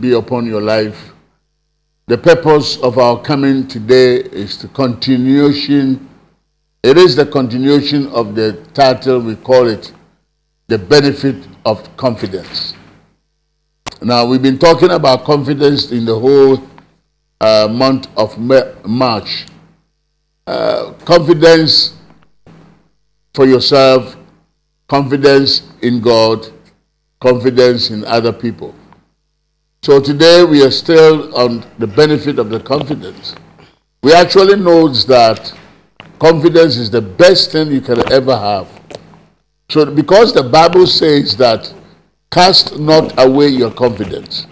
be upon your life. The purpose of our coming today is the continuation. It is the continuation of the title, we call it The Benefit of Confidence. Now, we've been talking about confidence in the whole uh, month of March. Uh, confidence for yourself, confidence in God, confidence in other people. So today we are still on the benefit of the confidence. We actually know that confidence is the best thing you can ever have. So because the Bible says that cast not away your confidence.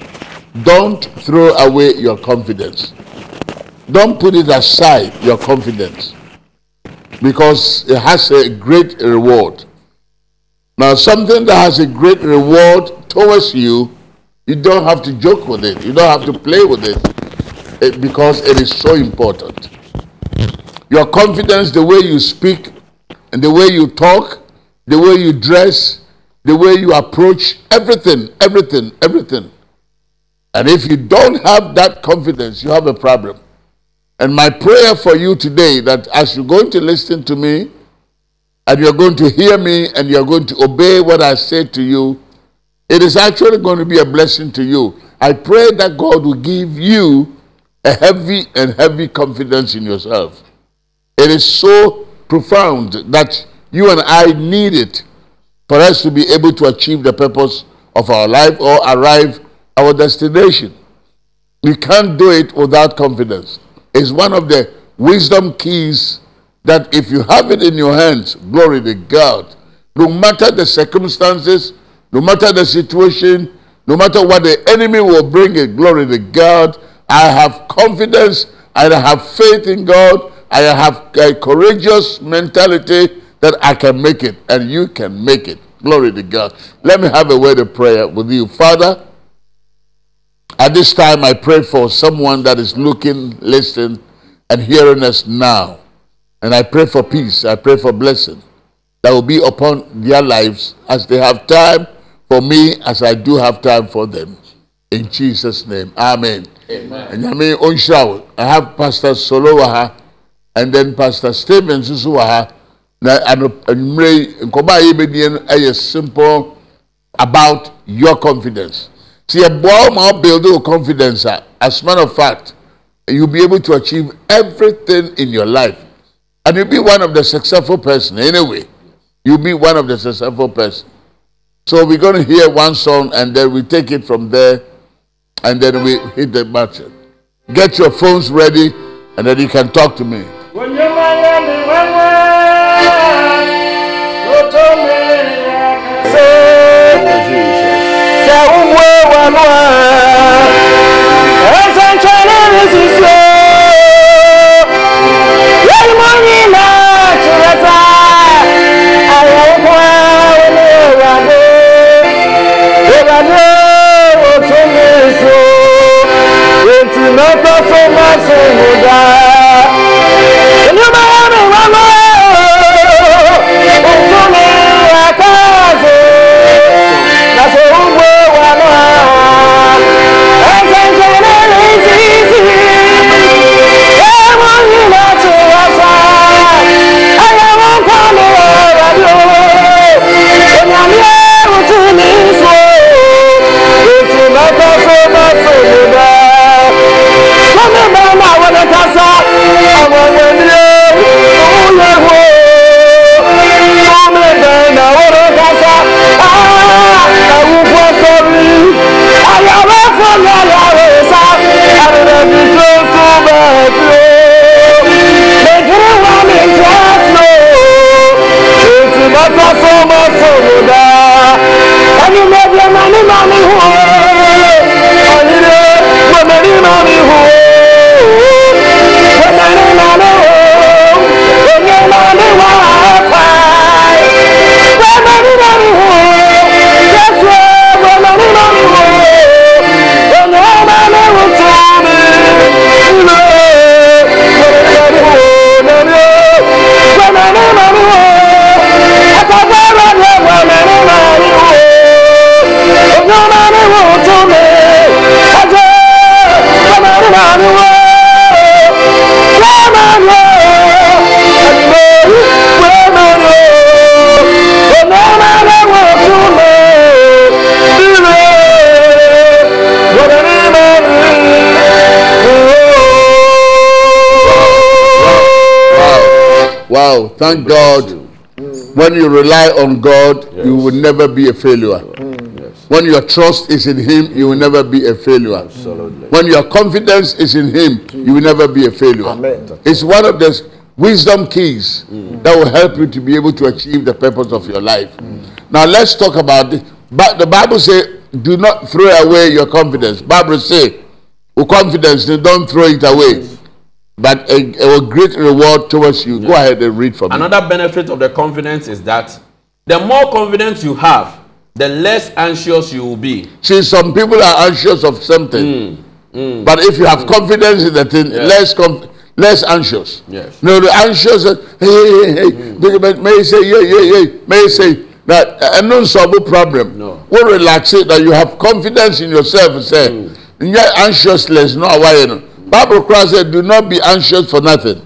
Don't throw away your confidence. Don't put it aside, your confidence. Because it has a great reward. Now, something that has a great reward towards you you don't have to joke with it. You don't have to play with it, it because it is so important. Your confidence, the way you speak, and the way you talk, the way you dress, the way you approach, everything, everything, everything. And if you don't have that confidence, you have a problem. And my prayer for you today that as you're going to listen to me, and you're going to hear me, and you're going to obey what I say to you, it is actually going to be a blessing to you. I pray that God will give you a heavy and heavy confidence in yourself. It is so profound that you and I need it for us to be able to achieve the purpose of our life or arrive our destination. We can't do it without confidence. It's one of the wisdom keys that if you have it in your hands, glory to God, no matter the circumstances, no matter the situation, no matter what the enemy will bring it, glory to God. I have confidence, I have faith in God, I have a courageous mentality that I can make it and you can make it. Glory to God. Let me have a word of prayer with you. Father, at this time I pray for someone that is looking, listening, and hearing us now. And I pray for peace. I pray for blessing that will be upon their lives as they have time for me as I do have time for them. In Jesus' name. Amen. Amen. And I mean, oh, on I have Pastor Solowaha and then Pastor Stevens Susuwaha. Na anumre nkɔba a yɛbɛdie no simple about your confidence. See, a boy ma build your confidence. As a matter of fact, you'll be able to achieve everything in your life. And you'll be one of the successful person anyway. You'll be one of the successful person. So we're going to hear one song and then we take it from there and then we hit the button. Get your phones ready and then you can talk to me. Jesus. no toco más humildad. Mama, Wow, thank God. When you rely on God, yes. you will never be a failure. When your trust is in Him, you will never be a failure. Absolutely. When your confidence is in Him, you will never be a failure. Amen. It's one of the wisdom keys mm. that will help you to be able to achieve the purpose of your life. Mm. Now let's talk about it. But the Bible says, do not throw away your confidence. Bible say, with confidence, don't throw it away. But a, a great reward towards you. Go ahead and read for me. Another benefit of the confidence is that the more confidence you have, the less anxious you will be. See, some people are anxious of something. Mm. Mm. But if you have mm. confidence in the thing, yes. less less anxious. Yes. No, the anxious, hey, hey, hey, mm. may say, yeah, yeah, yeah, may say that a non solve problem. No. Will relax it that you have confidence in yourself say, mm. yeah, anxiousness, no, why you know. Bible Christ said, do not be anxious for nothing.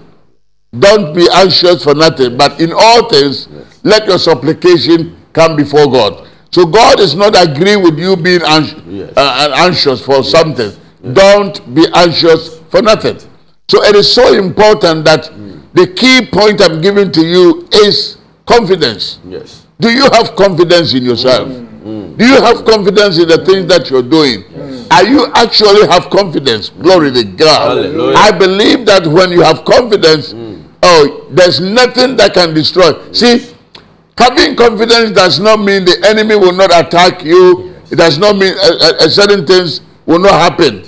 Don't be anxious for nothing, but in all things, yes. let your supplication come before God. So God is not agreeing with you being yes. uh, anxious for yes. something. Don't be anxious for nothing. So it is so important that mm. the key point I'm giving to you is confidence. Yes. Do you have confidence in yourself? Mm. Do you have confidence in the things that you're doing? Yes. Are you actually have confidence? Glory to God. Hallelujah. I believe that when you have confidence, mm. oh, there's nothing that can destroy. See, having confidence does not mean the enemy will not attack you. Yes. It does not mean uh, uh, certain things will not happen.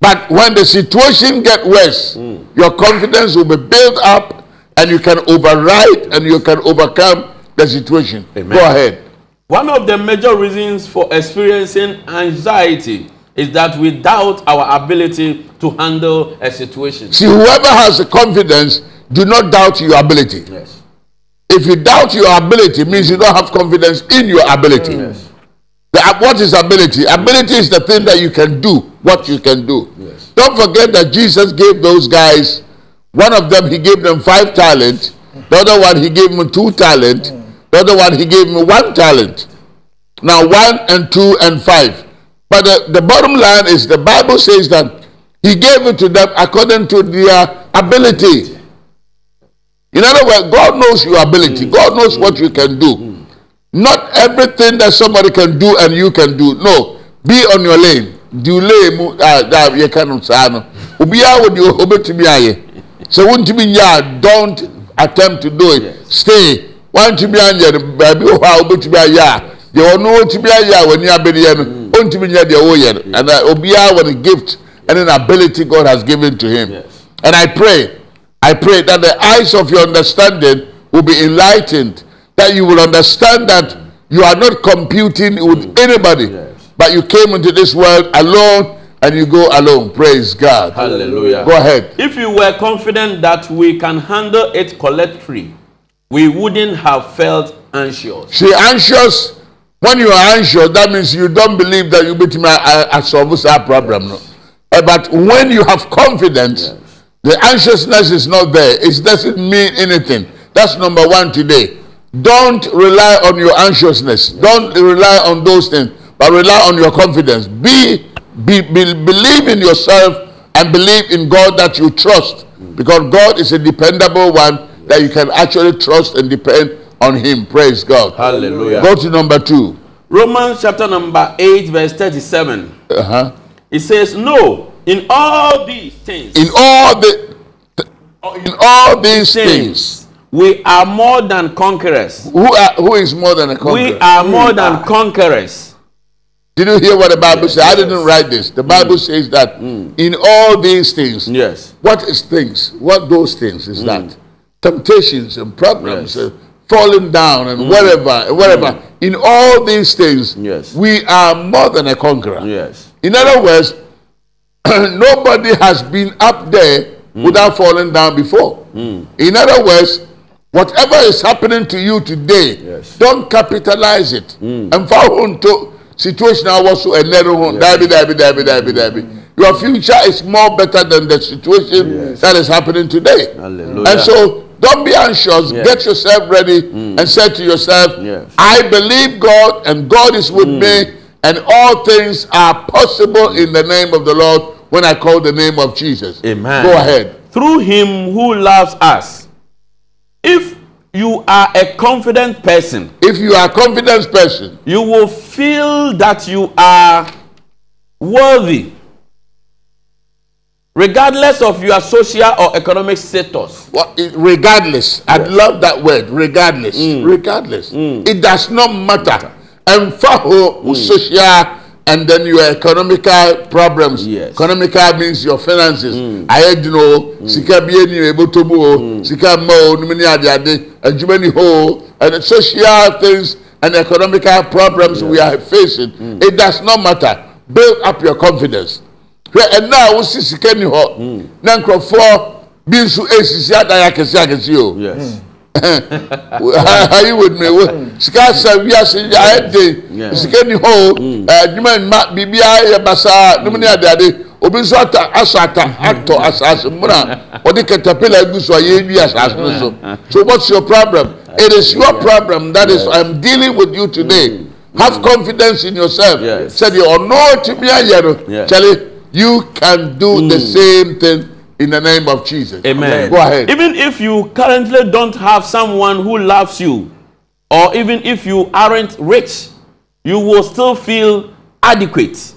But when the situation get worse, mm. your confidence will be built up and you can override and you can overcome the situation. Amen. Go ahead. One of the major reasons for experiencing anxiety is that we doubt our ability to handle a situation. See, whoever has a confidence, do not doubt your ability. Yes. If you doubt your ability, means you don't have confidence in your ability. Yes. The, what is ability? Ability is the thing that you can do, what you can do. Yes. Don't forget that Jesus gave those guys, one of them, he gave them five talents. The other one, he gave them two talents. The other one, he gave them one talent. Now, one and two and five. But the, the bottom line is the Bible says that he gave it to them according to their ability. In other words, God knows your ability. God knows what you can do. Not everything that somebody can do and you can do. No. Be on your lane. Do lane mu ah da ye kan sa no. Obiya wo di obetumi aye. So wontumi nya don't attempt to do it. Stay. Wontumi anya baabi ho a obetumi aye de ono otumi aye a wani abede no. Mm. Ontumi nya de wo ye. And uh, obiya with a gift and an ability God has given to him. Yes. And I pray I pray that the eyes of your understanding will be enlightened that you will understand that you are not computing with anybody, yes. but you came into this world alone and you go alone. Praise God. Hallelujah. Go ahead. If you were confident that we can handle it collectively, we wouldn't have felt anxious. See, anxious, when you are anxious, that means you don't believe that you beat me a solve our problem. No? Uh, but when you have confidence, yes. The anxiousness is not there. It doesn't mean anything. That's number one today. Don't rely on your anxiousness. Don't rely on those things, but rely on your confidence. Be, be, be believe in yourself and believe in God that you trust, because God is a dependable one that you can actually trust and depend on Him. Praise God. Hallelujah. Go to number two. Romans chapter number 8, verse 37. Uh-huh. It says, No, in all these things. In all the in all these things, things we are more than conquerors. Who, are, who is more than a conqueror? We are more we than are. conquerors. Did you hear what the Bible yes, says? I didn't write this. The Bible mm. says that mm. in all these things. Yes. What is things? What those things is mm. that? Temptations and problems, yes. uh, falling down and mm. whatever, whatever. Mm. In all these things, yes. we are more than a conqueror. Yes. In other words, nobody has been up there mm. without falling down before. In other words, Whatever is happening to you today, yes. don't capitalize it. Mm. And for into situation I was so another one, dabi dabi dabi dabi dabi. Your future is more better than the situation yes. that is happening today. Hallelujah. And so don't be anxious. Yes. Get yourself ready mm. and say to yourself, yes. I believe God and God is with mm. me and all things are possible in the name of the Lord when I call the name of Jesus. Amen. Go ahead. Through him who loves us If you are a confident person, If you are a confident person, you will feel that you are worthy regardless of your social or economic status what, regardless, I'd love that word, regardless, Mm. regardless. It does not matter. And for Mm. social and then your economical problems. Yes. Economical means your finances. Mm. I had you know, sika bi eni ebotomu o, sika ma o, numini ade ade, adwuma ni ho, and the social things and economical problems we are facing. Mm. It does not matter. Build up your confidence. hwɛ ɛna a wosi sika ni Mm. na nkurɔfoɔ bi nso esisi adan akɛse akɛse o yes are you with me wo sika asa wiase ayɛ den sika ni hɔ o ɛdwuma nma biribiara yɛ basaa nomu ne ade ade. Obi nso ata asɔ ata atɔ asase muna ɔde caterpillar egu so a yɛdwi asase no so. So what's your problem? It is your problem that is i'm dealing with you today. Have confidence in yourself. Sɛ deɛ ɔno ti mi ayɛ no kyale you can do the same thing in the name of jesus Amen. go ahead Even if you currently don't have someone who loves you, or even if you aren't rich, you will still feel adequate.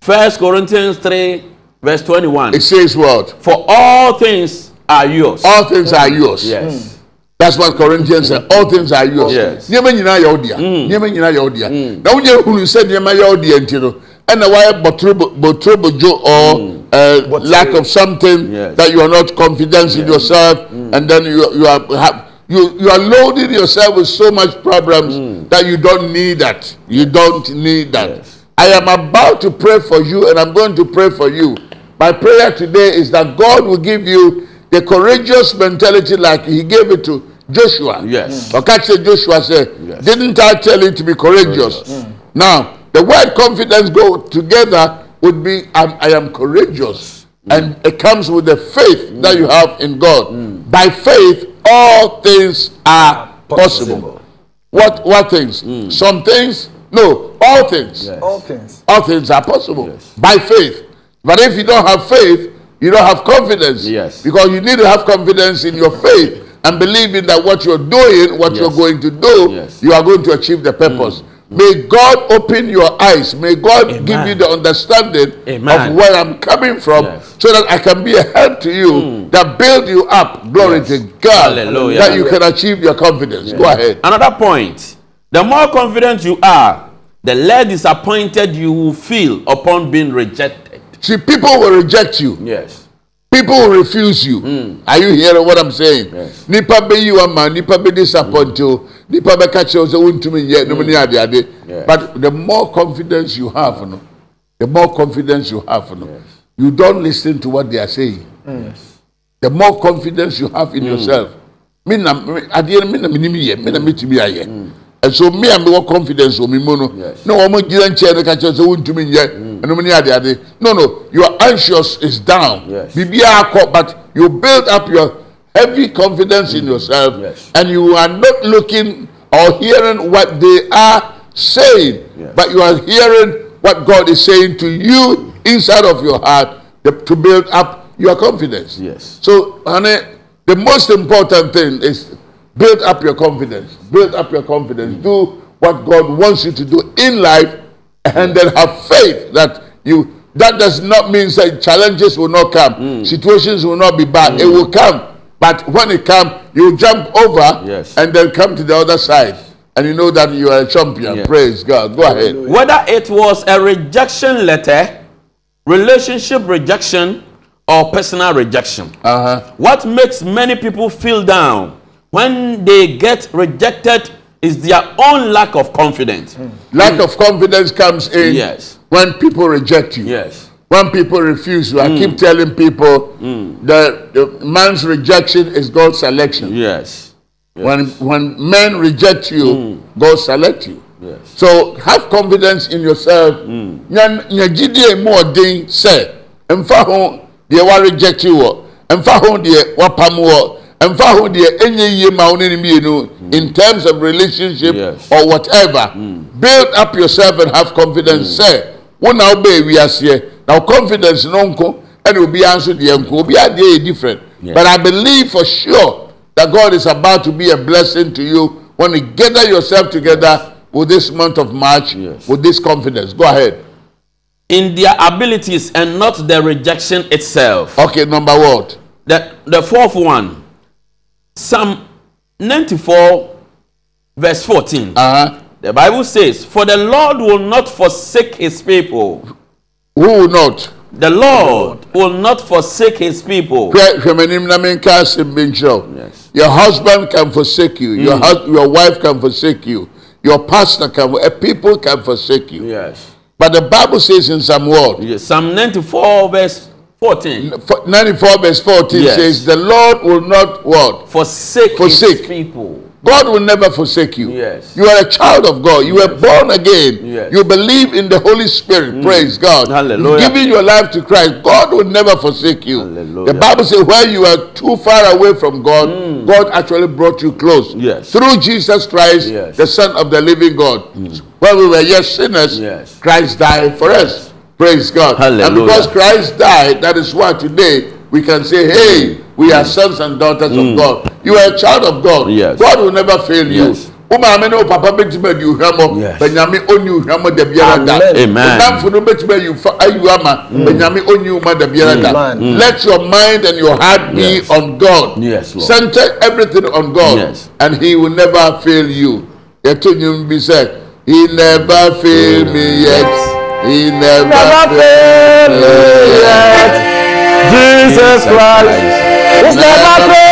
First Corinthians 3, verse 21. it says what For all things are yours. all things are yours yes. Hmm. That's what Corinthians said. All things are yours. Yes. Yɛ wo dea. Nneɛma nyinaa yɛ. Na wonyɛ hunu sɛ nneɛma yɛ wo dea nti no, ɛna wayɛ bɔtoro bɔtoro bojo or hmm. Uh, lack of something Yes. that you are not confident in yourself, and then you you are have, you you are loading yourself with so much problems that you don't need that. You don't need that. Yes. I am about to pray for you, and I'm going to pray for you. My prayer today is that God will give you the courageous mentality like He gave it to Joshua. Yes. Mm. Or catch Joshua said, Yes. Didn't I tell you to be courageous? Mm. Now, the word confidence go together would be I'm, I am courageous. And mm. it comes with the faith that you mm. have in God. Mm. By faith, all things are possible. What what things? Some things? No, all things. Yes. All things. All things are possible Yes. by faith. But if you don't have faith, you don't have confidence. Yes. Because you need to have confidence in your faith and believing that what you're doing, what you're going to do, Yes. you are going to achieve the purpose. May God open your eyes. May God give Amen. you the understanding Amen. of where I'm coming from Yes. so that I can be a help to you that build you up. Glory Yes. to God. Hallelujah. That you can achieve your confidence. Go ahead. Another point the more confident you are, the less disappointed you will feel upon being rejected. See, people will reject you. Yes. People will refuse you. Are you hearing what I'm saying? Yes. Nipa bɛyi wa ma, nipa bɛ disappoint you, nipa bɛ ka kyerɛ sɛ wontumi nyɛ nom mm. ne ade ade. Yes. But the more confidence you have, no, the more confidence you have, no, you don't listen to what they are saying. Mm. The more confidence you have in mm. yourself. Me na me- adeɛ no me na menim yɛ, me na metumi ayɛ. So me a mewɔ confidence wɔ me mu no, Yes. na wɔn gyina nkyɛn no ka kyerɛ sɛ wontumi nyɛ ɛnom ne ade ade. No, no, your anxious is down. Yes. Biribiara akɔ, but you build up your heavy confidence in mm. yourself Yes. and you are not looking or hearing what they are saying, Yes. but you are hearing what God is saying to you inside of your heart to build up your confidence. Yes. So, honey, the most important thing is build up your confidence. Build up your confidence. Mm. Do what God wants you to do in life, and then have faith that you. That does not mean that challenges will not come, Mm. situations will not be bad. It mm. will come, but when it comes, you jump over Yes. and then come to the other side, and you know that you are a champion. Yes. Praise God. Go ahead. Whether it was a rejection letter, relationship rejection, or personal rejection. Uh huh. What makes many people feel down when they get rejected is their own lack of confidence. Lack of confidence comes in Yes. when people reject you. Yes. When people refuse you, I hmm. keep telling people hmm. that the man's rejection is God's selection. Yes. When when men reject you, hmm. God select you. Yes. So have confidence in yourself. Nya nya gyidie mu ɔden sɛ mfa ho deɛ wa reject you wɔ, mfa ho deɛ wapam wɔ, mfa ho deɛ enye yie ma wo ne ne mmienu in terms of relationship Yes. or whatever. Build up yourself and have confidence. Sɛ wo na wo bɛ ewiaseɛ na wo confidence no nko ɛna obiara nso deɛ nko Be deɛ yɛ different. Yes. But I believe for sure that God is about to be a blessing to you when you gather yourself together with this month of March Yes. with this confidence. Go ahead. In their abilities and not the rejection itself. Okay, number what? The, the fourth one, Psalm 94, verse 14. Uh-huh. The Bible says, For the Lord will not forsake his people. Who will not? The Lord will not forsake his people. Yes. Your husband can forsake you. Your, hus- your wife can forsake you. Your pastor can, uh, people can forsake you. Yes. But the Bible says in some word, yes. Psalm 94, verse 14. 94 verse 14 Yes. says, the Lord will not what? Forsake, Forsake. his people. God will never forsake you. Yes. You are a child of God. You were born again. Yes. You believe in the Holy Spirit. Mm. Praise God. Hallelujah. You've given your life to Christ. God will never forsake you. Hallelujah. The Bible says where you are too far away from God, mm. God actually brought you close. Yes. Through Jesus Christ, Yes. the Son of the living God. Mm. When we were yet sinners, Yes. Christ died for us. Praise God. Hallelujah. And because Christ died, that is why today we can say, hey, we are sons and daughters of God. You are a child of God. Yes. God will never fail you. Yes. wo maame ne wo papa mɔ Yes. bɛnyame ɔnyi ohwɛ mɔ da biara da Amen. Ɔnamfo no bɛtumi ayi fa ayi ama bɛnyame ɔnyi wo ma da biara da let your mind and your heart be Yes. on God Yes, Lord. center everything on God Yes. and he will never fail you yɛto nyim bi sɛ he never fail me yet he never, Never fail me yet. Jesus Christ is never failed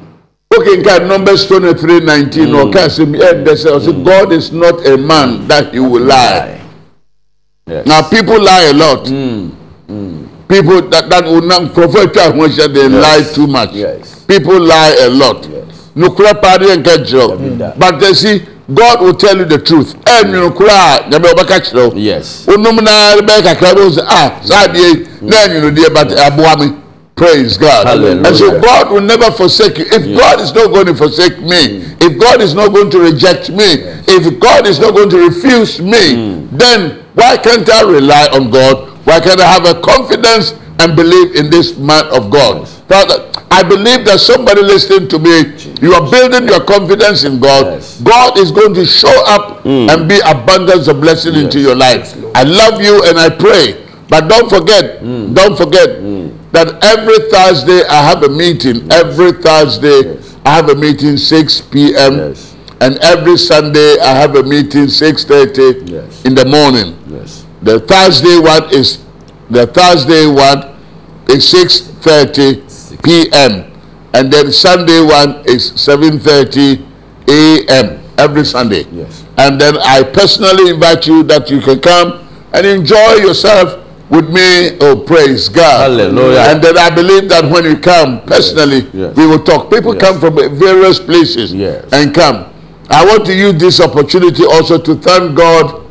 Okay, God, Numbers 23 19, or can say, eh, they say, also, God is not a man that he will lie. Yes. Now, people lie a lot. People that, that will not prophet they lie too much. Yes. People lie a lot. And catch But they see, God will tell you the truth. And you catch you. Yes. Onum na rebeka krabo say ah sadie na you know dear but aboa me praise God. Hallelujah. and so God will never forsake you. If God is not going to forsake me mm. if God is not going to reject me if God is not going to refuse me mm. then why can't I rely on God? Why can't I have a confidence and believe in this man of God? Father I believe that somebody listening to me you are building your confidence in God. Yes. God is going to show up mm. and be abundance of blessing into your life. I love you and I pray. But don't forget, don't forget that every Thursday I have a meeting. Every Thursday I have a meeting 6 p.m. Yes. And every Sunday I have a meeting 6:30 Yes. in the morning. Yes. The Thursday one is the Thursday one is 6:30 p.m. and then Sunday one is 7:30 a.m. every Sunday. Yes. And then I personally invite you that you can come and enjoy yourself with me. Oh, praise God. Hallelujah. And then I believe that when you come personally, Yes. we will talk. People Yes. come from various places Yes. and come. I want to use this opportunity also to thank God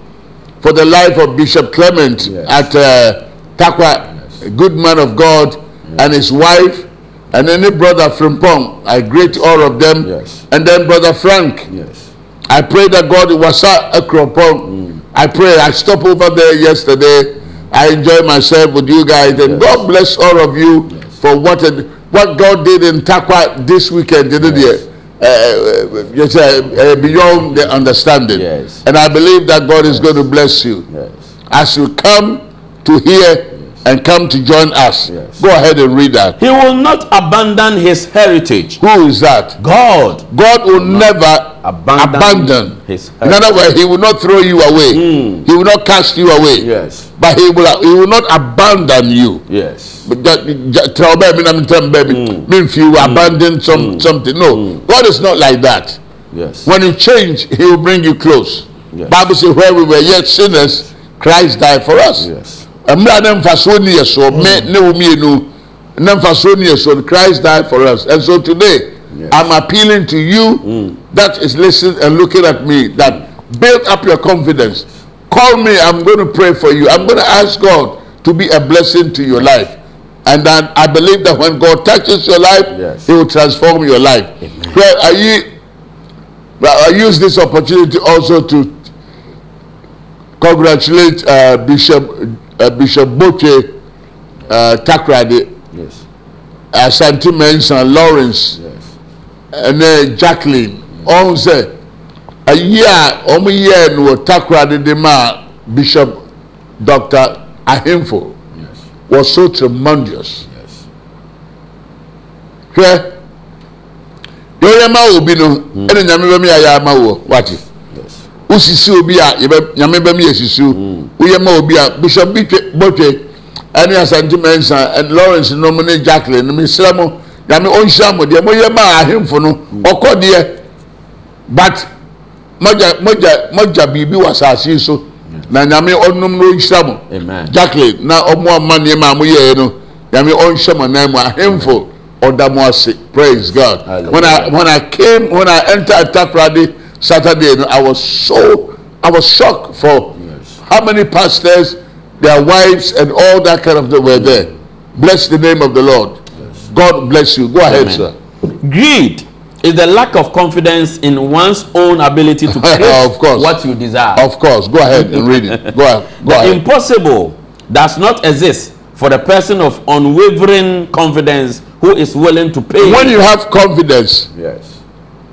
for the life of Bishop Clement Yes. at uh, Tarkwa, a good man of God, and his wife, and any brother from Pong. I greet all of them. Yes. And then brother Frank. Yes. I pray that God was at Akropong. I pray. I stopped over there yesterday. I enjoy myself with you guys, and Yes. God bless all of you for what it- what God did in Tarkwa this weekend. Didn't Yes. Uh, uh, just, uh, uh, beyond the understanding. Yes. And I believe that God is going to bless you Yes. as you come to hear and come to join us. Yes. Go ahead and read that. He will not abandon his heritage. Who is that? God God will never abandon abandon. his In other words, He will not throw you away. Hmm. He will not cast you away. Yes. But He will He will not abandon you. Yes. But tell baby, I'm telling baby, hmm. mean if you hmm. abandon some something. No, God is not like that. Yes. When you change, He will bring you close. Yes. Bible says, where we were yet sinners, Christ died for us. Yes. Mmerɛ ne mfasoɔ ni yɛ me ne wo mmienu ne mfasoɔ ni yɛ Christ died for us and so today Yes. I'm appealing to you that is listening and looking at me that build up your confidence call me. I'm going to pray for you. I'm going to ask God to be a blessing to your life. And then I believe that when God touches your life, Yes. He will transform your life. Well, I, well, I use this opportunity also to congratulate uh, Bishop Bishop Boche uh, Takrade, yes. uh, Santi Lawrence, yes. and uh, Jacqueline. Ọ̀hún sẹ̀, ayé a ọmọ yẹ ẹ̀ ní wọ́n Takrade dè máa Bishop Dr. Ahimfo was so tremendous. Hwẹ́, yóò yẹ máa wò bí nu, hmm. ẹni nyàmé bẹ́ẹ̀ mi yà yà máa wò. Yes wosisi obi a yɛbɛ nyame bɛ mi yɛ sisi o woyɛ ma obi a bishop bi twe bɔtwe ɛne asante mɛnsa ɛne lawrence nom ne jacqueline no mesrɛ mo nyame ɔnhyira mo deɛ moyɛ ma ahemfo no ɔkɔ deɛ but mogya mogya mogya biribi wɔ asase so. Na nyame ɔnom no ɔnhyira mo. Jacqueline na ɔmo ama nneɛma a moyɛɛ no nyame ɔnhyɛ mo nan mu. Ahemfo ɔda mo ase. Praise god. When i when i came when i entered takrade saturday no i was so i was shocked for Yes. how many pastors their wives and all that kind of thing were there bless the name of the lord god bless you go ahead Amen. sir Greed is the lack of confidence in one's own ability to create Of course. what you desire. of course go ahead and read it go ahead go the ahead impossible does not exist for the person of unwavering confidence who is willing to pay. when you have confidence yes,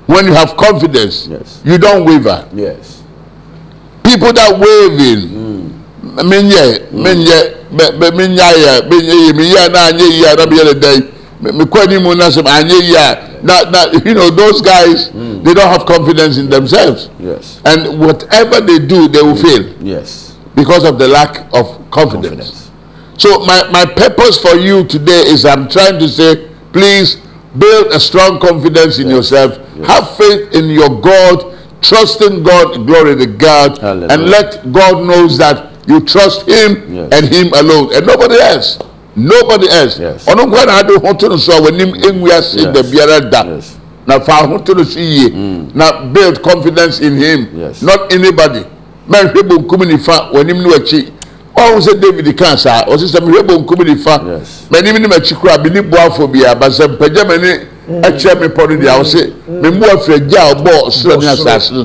when you have confidence Yes. you don't waver. Yes, people that waving mm. mm. me me menya yɛ menyɛ yi meyɛ na anyɛ yi a na meyɛ ne dɛn me mekɔ anim na sɛ anyɛ ah, yi a na na you know those guys mm. they don't have confidence in themselves. Yes, and whatever they do they will fail. Yes. because of the lack of confidence. Confidence. So my, my purpose for you today is I'm trying to say, please build a strong confidence in yourself. Have faith in your God. Trust in God. Glory to God. Hallelujah. And let God knows that you trust Him Yes. and Him alone and nobody else. Nobody else. Yes. Ɔno nkwa na ade ho to no so a w'anim engu ase Yes. da biara da. Yes. Na fa ho no so yie. Na build confidence in Him. Yes. Not anybody. Mɛnhwɛ bonkum nifa w'anim ne w'akyi. Ɔho sɛ David kan saa ɔsi sɛ mehwɛ bonkum nifa. Yes. M'anim ne m'akyi kora bi ne boafo bia basɛ mpagya m'ani akyerɛ me pɔ no deɛ ɔsi me mbu afiri agya a ɔbɔ ɔsoro ne asase no.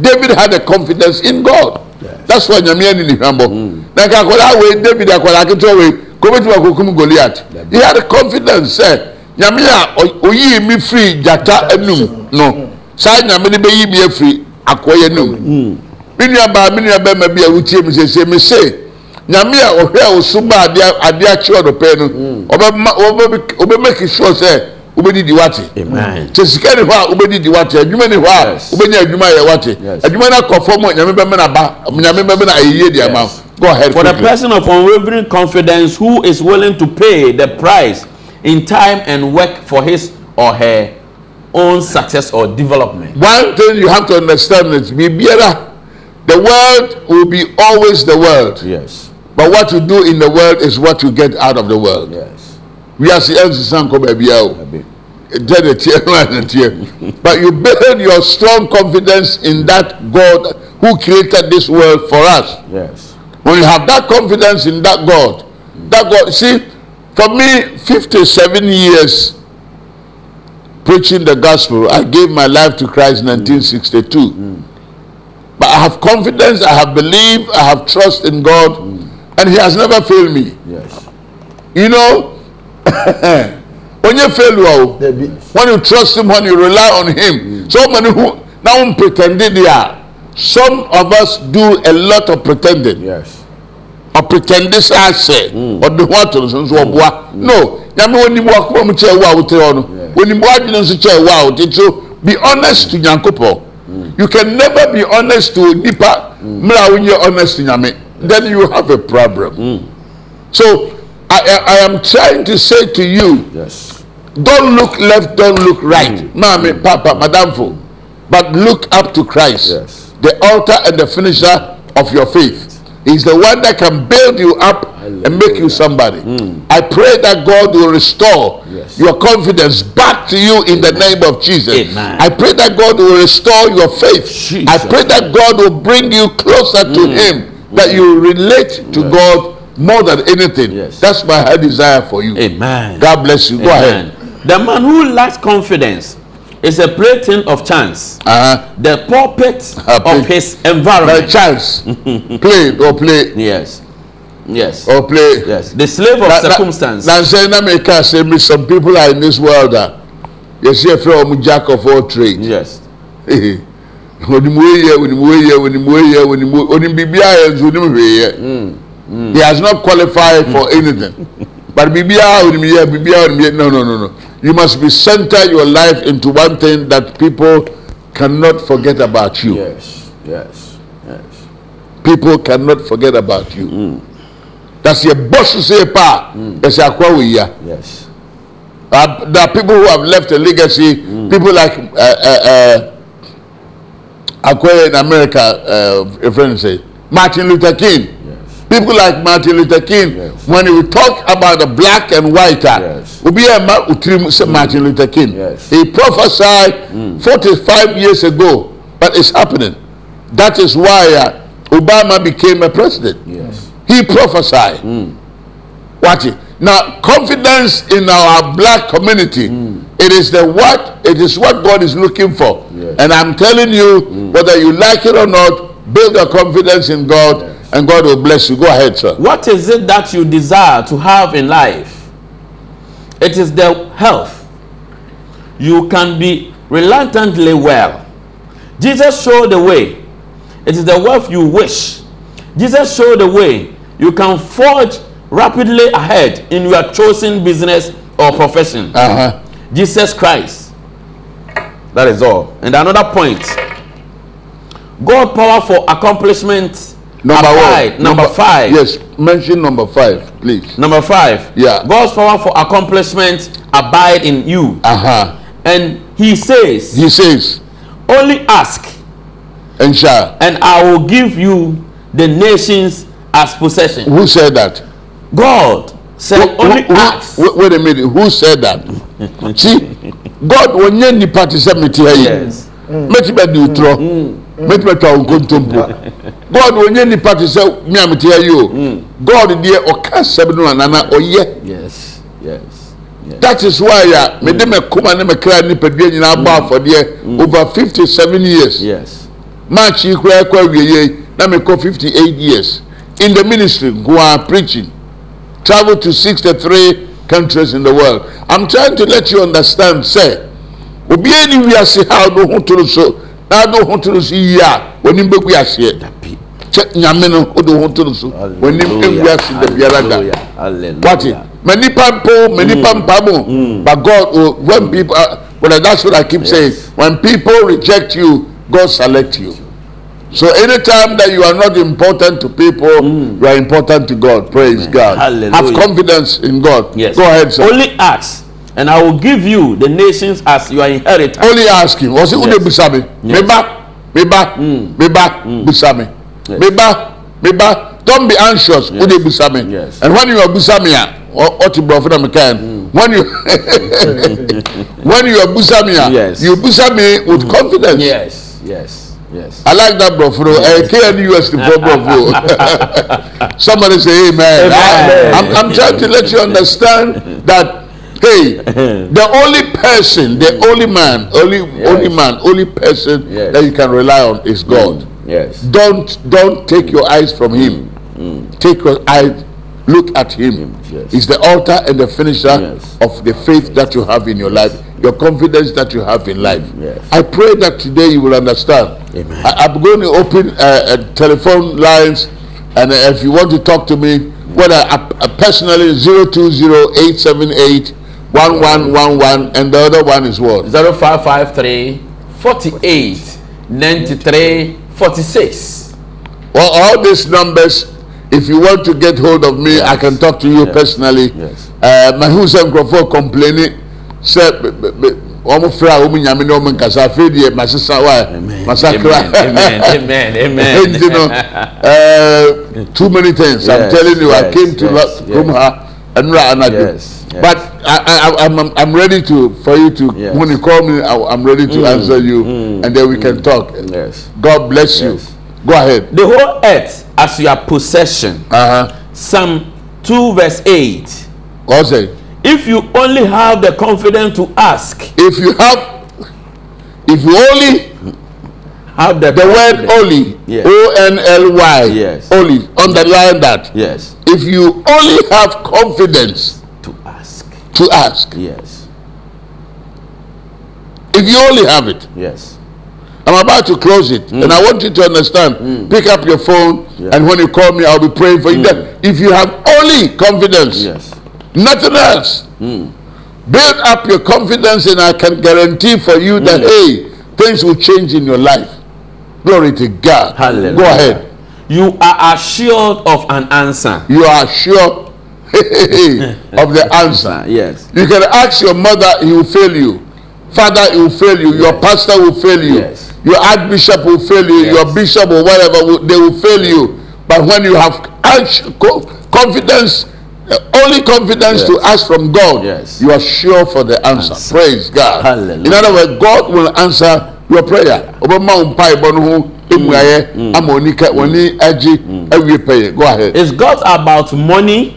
David had a confidence in God. That's why nyame ani ne hwambɔ. Na nka akwadaa wei David akwadaa ketewa wei kɔmɛtumi akɔkum Goliath. He had a confidence sɛ nyame a ɔ- oyii mi firi gyata anum no saa nyame ne bɛyi mi afiri akɔyɛ anum. Me nua baa me nua bɛrima bi a wotie mi sese mi se nyame a ɔhwɛ a osu ba adeɛ adeɛ ɔdɔpɛ no ɔbɛma ɔbɛ ɔbɛ make sure sɛ wobɛdidi wate. Sɛ sika ni hɔ a wobɛdidi wate adwuma ni hɔ a wobɛnya adwuma yɛ wate. Adwuma no akɔ fam a nyame bɛmɛ na ba nyame bɛmɛ na ayɛyie di ama. Go ahead For the person of unwavering confidence who is willing to pay the price in time and work for his or her own success or development. one thing you have to understand is biribiara the world will be always the world. Yes, but what you do in the world is what you get out of the world. Yes. we are seeing nkɔ baabi a o Abi. tell the tear no the tear but you build your strong confidence in that God who created this world for us. Yes. when you have that confidence in that God that God see for me 57 years preaching the gospel I gave my life to Christ in 1962 mm. mm. but I have confidence I have belief I have trust in God mm. and he has never failed me. Yes. You know, when you fail, well, when you trust him, when you rely on him, mm. so many who now pretending they are. Some of us do a lot of pretending. Yes. A pretend this I say, mm. or the what to so mm. mm. No, I when you walk from chair when you walk in chair wow, so be honest to Yankopo. Mm. You can never be honest to Nipa, mm. Mra when you're honest to Yame. Then you have a problem so I, I, I am trying to say to you Yes. don't look left don't look right maame papa madamfo but look up to christ Yes. the altar and the finisher of your faith he's the one that can build you up and make you somebody. I pray that God will restore Yes. your confidence back to you in the name of Jesus. Amen. I pray that God will restore your faith. Jesus. I pray that God will bring you closer to Him, that you relate to God more than anything. Yes. That's my high desire for you. Amen. God bless you. Go ahead. The man who lacks confidence is a plaything of chance, Uh-huh. the puppet of his By environment. chance, play or play Yes. Yes. or play. Yes. The slave of Na- circumstance. na nsɛn na mi ka say me some people are in this world that a yɛsi efra wɔn jack of all trades. Yes. onim wei yɛ onim wei yɛ onim wei yɛ onim wei onim biribiara yɛ nso onim hwee yɛ. he has not qualified for anything but biribiara onim yɛ biribiara onim yɛ no no no no you must be center your life into one thing that people cannot forget about you. Yes. Yes. Yes. people cannot forget about you. That's your boss to say pa. That's your kwa. Yes. Uh, there are people who have left a legacy. People like uh, uh, uh, Akwe in America, uh, a friend say Martin Luther King. Yes. People like Martin Luther King. Yes. When we talk about the black and white, Yes. Obi Ema Utrim say Martin Luther King. Yes. He prophesied 45 years ago, but it's happening. That is why uh, Obama became a president. Yes. He prophesied. Watch it. Now, confidence in our black community, it is the what? It is what God is looking for. Yes. And I'm telling you, whether you like it or not, build your confidence in God, and God will bless you. Go ahead, sir. What is it that you desire to have in life? It is the health. You can be reluctantly well. Jesus showed the way. It is the wealth you wish. Jesus showed the way. You can forge rapidly ahead in your chosen business or profession. Uh-huh. Jesus Christ. That is all. And another point. God power for accomplishment. Number applied. one. Number, five. Yes, mention number five, please. Number five. Yeah. God's power for accomplishment abide in you. Uh-huh. And he says, He says, only ask and shall. and I will give you the nations as possession. Who said that? God said, Who- only who- ask. wait a minute. Who said that? ti god wonye nipa te sɛ mete ha yi mɛti bɛ di utrɔ mɛti bɛ twa wɔn god wonye nipa te sɛ mi a mete ha yi o mm. god deɛ ɔka sɛm no anana ɔyɛ yes yes. That is why a mede me mm. kuma ne me kra nipadua nyinaa bɔ afɔdeɛ over fifty seven years. Yes. march yi koraa kɔ awieɛ na mekɔ fifty eight years. In the ministry nkoa preaching. Travel to sixty three countries in the world. I'm trying to let you understand, say, obiara ni wiase ha do ho toro so na do ho toro so yi a w'anim bɛgu aseɛ Dabi. kyɛ nyame no wode ho toro so w'anim ɛgu ase da biara da it? Ma nipa mpo, ma nipa mpa mo. But God, oh, when people, uh, well, that's what I keep saying. When people reject you, God select you. So anytime that you are not important to people, you are important to God. Praise God. Hallelujah. Have confidence in God. Yes. Go ahead, sir. Only ask, and I will give you the nations as your inheritance. Only ask him. Was it Yes. Busami? Yes. Meba, Meba, Meba, Busami. Meba, Meba. Don't be anxious. Ude Busami. Yes. And when you are Busami, what you brought from the when you when you are Busami, Yes. you Busami with confidence. Yes. Yes. Yes. I like that, bro. For uh, KNUS the bro. Somebody say amen. I, I'm, I'm trying to let you understand that hey, the only person, the only man, only only man, only person Yes. that you can rely on is God. Yes. Don't don't take your eyes from Him. Take your eyes, look at Him. Yes. He's the altar and the finisher Yes. of the faith that you have in your life, your confidence that you have in life. Yes. I pray that today you will understand. Amen. I, I'm going to open uh, uh, telephone lines, and uh, if you want to talk to me, whether uh, uh, personally, 020 1111 and the other one is what? 0553 48 93 46. Well, all these numbers, if you want to get hold of me, I can talk to you Yes. personally. Yes. Uh, my complaining, said, wɔn fira wɔn nyame na wɔn nkasa. Afei deɛ masesa wa. Masakra. Amen. Amen. Amen. nti no uh, too many things. I'm telling you i came to yes. here and anadu but I, I, I'm, I'm ready to for you to Yes. when you call me I, i'm ready to answer you and then we can talk. Yes. god bless you. Go ahead. The whole earth as your possession. uh-huh. Psalm 2 verse 8. what say If you only have the confidence to ask, if you have if you only have the, the word only Yes. o-n-l-y Yes. only underline that Yes. if you only have confidence To ask. to ask Yes. if you only have it Yes. I'm about to close it, and mm. I want you to understand. Mm. Pick up your phone, Yeah. and when you call me, I'll be praying for you. Then, If you have only confidence, Yes. Nothing else, build up your confidence, and I can guarantee for you that mm. hey, things will change in your life. Glory to God. Hallelujah. Go ahead. You are assured of an answer. You are sure of the answer. Yes. You can ask your mother, he will fail you. Father, he will fail you. Your pastor will fail you. Yes. Your archbishop will fail you. Yes. Your bishop or whatever, will, they will fail you. But when you have confidence, only confidence Yes. to ask from God, Yes. you are sure for the answer. Answer. Praise God. Hallelujah. In other words, God will answer your prayer. W'ani agye awie pɛyɛ. Go ahead. Is God about money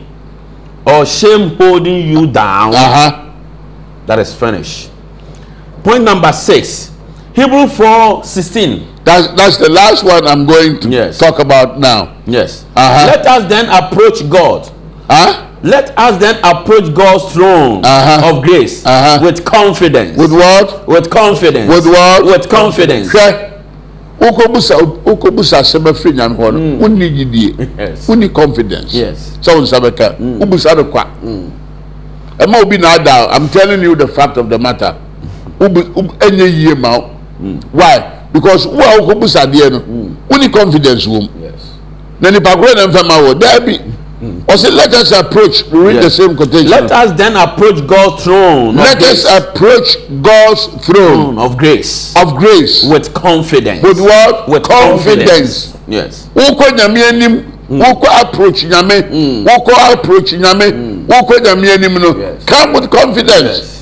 or shame holding you down? Uh-huh. That is finished. Point number six. Hebrew 4 16. That's that's the last one I'm going to Yes. talk about now. Yes. Uh-huh. Let us then approach God. Huh? Let us then approach God's throne Uh-huh. of grace Uh-huh. with confidence. With what? with confidence. With what? With confidence. Hwɛ wokɔbusa wokɔbusa asɛm afiri nyame hɔ no wonni gyidie wonni confidence. Sɛ wo nsa bɛka wobusa no kwa. Ɛma obi na ada i'm telling you the fact of the matter. Ɛnyɛ yie ma wo. Why? Because wo a wokɔbusa adeɛ no wonni confidence wɔ mu. Na nipa korɔ na mfa ma wɔ daabi ɔsɛ let us approach we read the Yes. same quotation. Let us then approach God's throne let grace, us approach God's throne throne of grace. of grace. With confidence. with what? With confidence. Yes. wokɔ wokɔ approach nyame wokɔ approach nyame wokɔ nyame anim no. Come with confidence.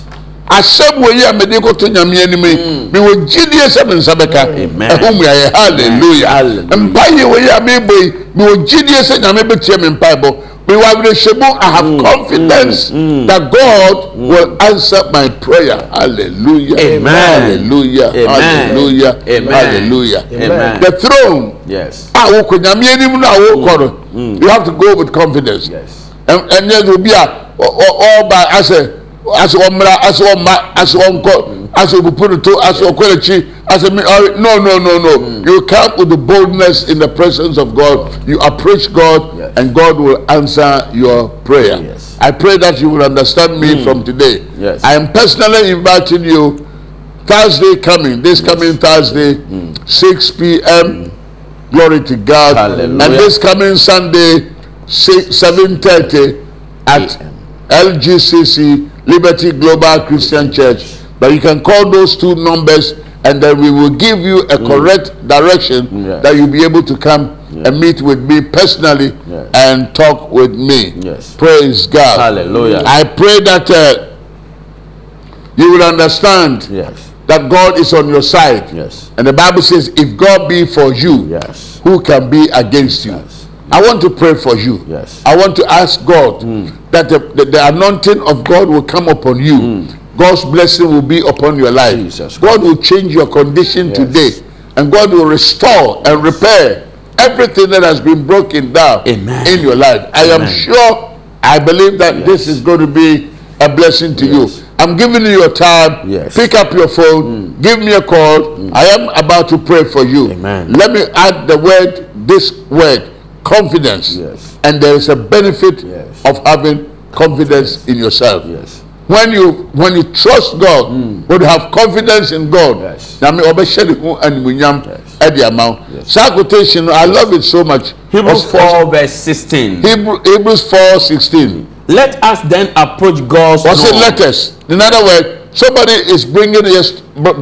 Asɛm wɔ yi a mede kɔto nyame anim yi mewɔ gyidie sɛ me nsa bɛka Amen. ɛho mmuayɛ halleluya Hallelujah. mpayɛ wɔ yi a mebɔ yi mewɔ gyidie sɛ nyame bɛtie me mpaebɔ Iwabunesebo, I have mm, confidence mm, mm. that God mm. will answer my prayer. Hallelujah. Amen. Hallelujah. Amen. Hallelujah. Amen. Hallelujah. Amen. The throne. Yes. Ah, mm, mm. You have to go with confidence. Yes. And, and there will be a, all by, I say, asɛ ɔmmra asɛ ɔmma asɛ ɔnkɔ asɛ obupu no to asɛ ɔkɔ n'akyi asɛ me ɔre uh, no no no no mm. you come with the boldness in the presence of God you approach God Yes. and God will answer your prayer Yes. I pray that you will understand me mm. from today Yes. I am personally inviting you Thursday coming this coming Thursday mm. 6 p.m. Glory to God. Hallelujah. And this coming Sunday, 7.30 at LGCC, Liberty Global Christian Church. But you can call those two numbers and then we will give you a correct direction Yes. that you'll be able to come and meet with me personally Yes. and talk with me. Yes. Praise God. Hallelujah. I pray that uh, you will understand Yes. that God is on your side. Yes. And the Bible says, if God be for you, Yes. who can be against you? Yes. I want to pray for you. Yes. I want to ask God hmm. that the, the, the anointing of God will come upon you. Hmm. God's blessing will be upon your life. Jesus God will change your condition Yes. today. And God will restore and repair everything that has been broken down Amen. in your life. I am sure, I believe that this is going to be a blessing to Yes. you. I'm giving you your time. Yes. Pick up your phone. Hmm. Give me a call. I am about to pray for you. Amen. Let me add the word, this word, confidence. Yes. And there is a benefit Yes. of having confidence in yourself. Yes. When you when you trust God, hmm. when you have confidence in God, Yes. na me ọbẹhyẹ ne ho Yes. ẹdi ama wo. Saa quotation I love it so much. Hebrews Ɔs- 4 verse 16. Hebrew, Hebrews four sixteen. Let us then approach God's Wọ́n say throne. let us. In other words, Somebody is bringing us,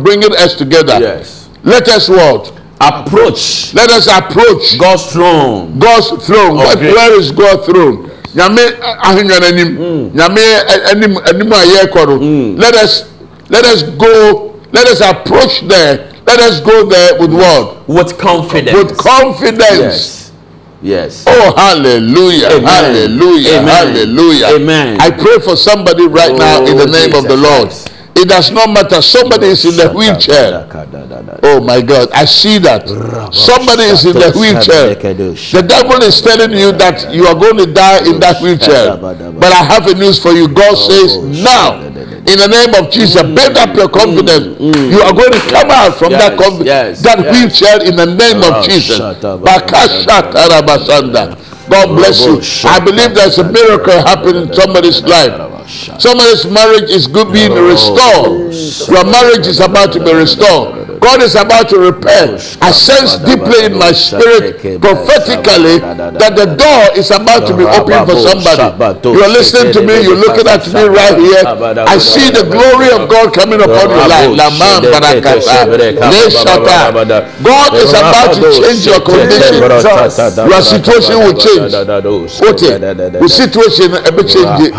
bringing us together. Yes. Let us what? Approach Let us approach God's throne. God's throne. Okay. Where is God's throne? Nyame ahengua n'anim. Nyame a- anim anim a yɛrekɔ no. Let us let us go. Let us approach there. Let us go there with what? With confidence. With confidence. Yes. Yes. Oh, hallelujah, Amen. hallelujah, Amen. hallelujah. Amen. I pray for somebody right now in the Oh, name of the Jesus Lord. Christ. It does not matter. Somebody is in the wheelchair. Oh my God, I see that. Somebody is in the wheelchair. The devil is telling you that you are going to die in that wheelchair. But I have a news for you. God says, now, in the name of Jesus, build up your confidence. You are going to come out from that, that wheelchair in the name of Oh, Jesus. God bless you. I believe there's a miracle happening in somebody's life. Somebody's marriage is good being restored. Your marriage is about to be restored. God is about to repair. I sense deeply in my spirit prophetically that the door is about to be opened for somebody. You're listening to me, you're looking at me right here. I see the glory of God coming upon your life. Laman barakata. Leshata. God is about to change your condition. Your situation will change. What Your situation will change.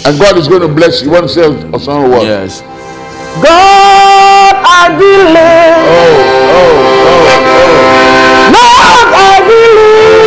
It. And God is going to bless you. One say or some word. Yes. God, I believe. Oh, oh, oh, oh. Lord, I believe.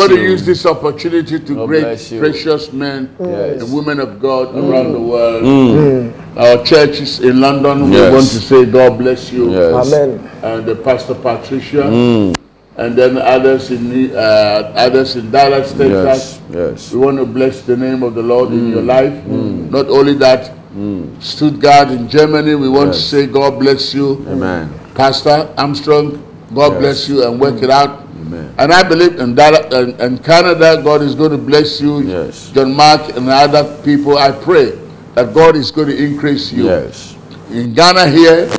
Want to use this opportunity to God great precious men Yes. and women of God mm. around the world. Mm. Mm. Our churches in London, we want to say God bless you. Yes. Amen. And the Pastor Patricia. And then others in uh, others in Dallas, Texas. Yes. Yes. We want to bless the name of the Lord in your life. Not only that, Stuttgart in Germany, we want to say God bless you. Amen. Pastor Armstrong, God Yes. bless you and work it out. And I believe in that Canada, God is going to bless you. Yes. John Mark and other people, I pray that God is going to increase you. Yes. In Ghana here,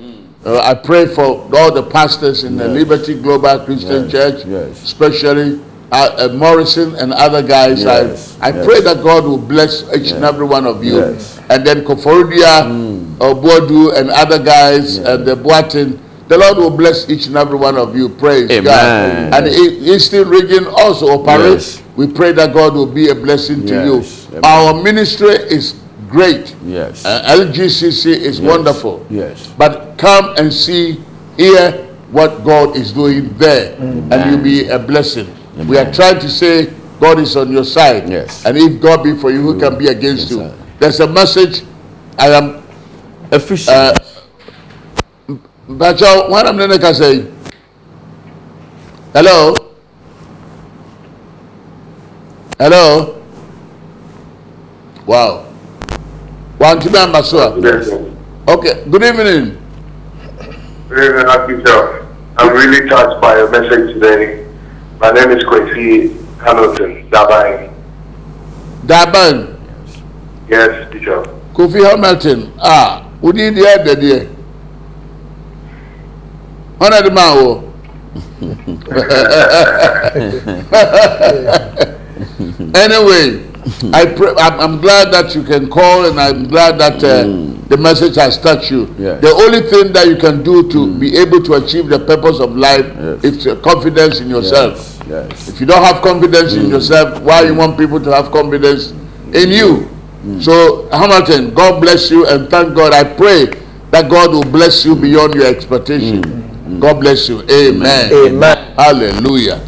uh, I pray for all the pastors in the Liberty Global Christian Yes. Church, Yes. especially uh, uh, Morrison and other guys. Yes. I, I Yes. pray that God will bless each and every one of you. Yes. And then Koforidua, uh, Boadu, and other guys, and the Boatin. The Lord will bless each and every one of you. Praise Amen. God. And the Eastern region also operates. Yes. We pray that God will be a blessing to Yes. you. Amen. Our ministry is great. Yes. Uh, LGCC is wonderful. Yes. But come and see, hear what God is doing there, and you'll be a blessing. We are trying to say God is on your side. Yes. And if God be for you, who can be against Yes, you? sir. There's a message. I am. Efficient. Uh, mpatsɔ wọn nam ne ne kasa yi hello hello wow wọn ti bẹ́ẹ̀ mba so a okay good evening. Good evening, Akita. I'm really touched by your message today. My name is Kwesi Hamilton, Daban. Daban? Yes, teacher. Kofi Hamilton, ah, who did the other day? 100 mile anyway, I I'm, I'm, glad that you can call, and I'm glad that uh, mm. the message has touched you. Yes. The only thing that you can do to mm. be able to achieve the purpose of life yes. is confidence in yourself. Yes. If you don't have confidence mm. in yourself, why you want people to have confidence in you? Mm. So, Hamilton, God bless you, and thank God. I pray that God will bless you beyond your expectation. Mm. God bless you. Amen. Amen. Hallelujah.